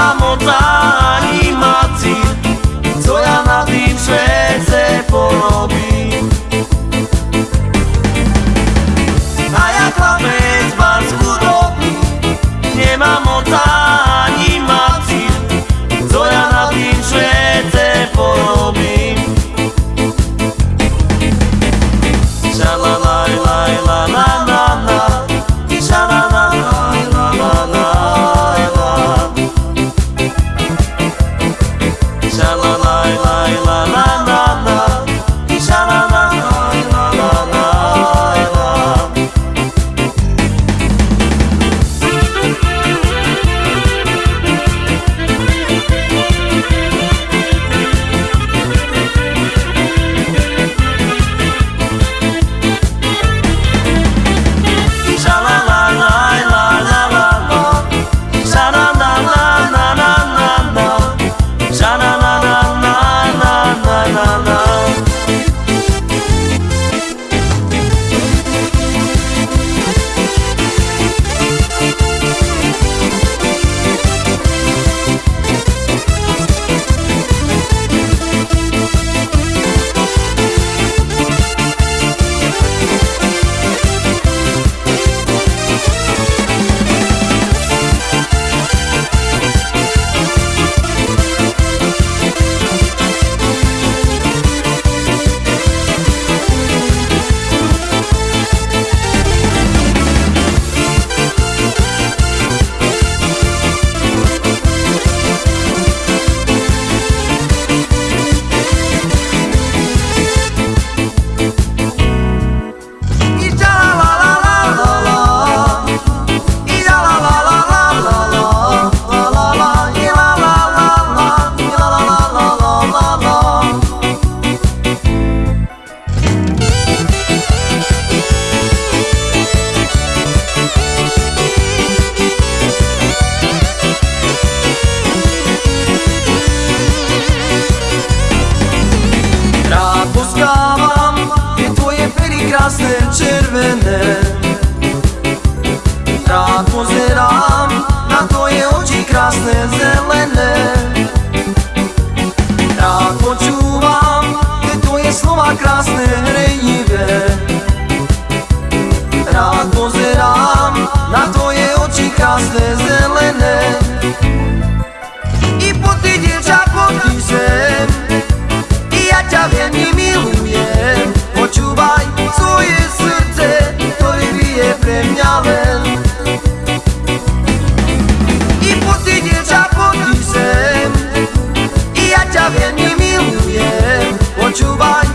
mama jasne, czerwone wspomniałem. I pusty dziewcza pod I ja cię wiem i miłuję Odczuwaj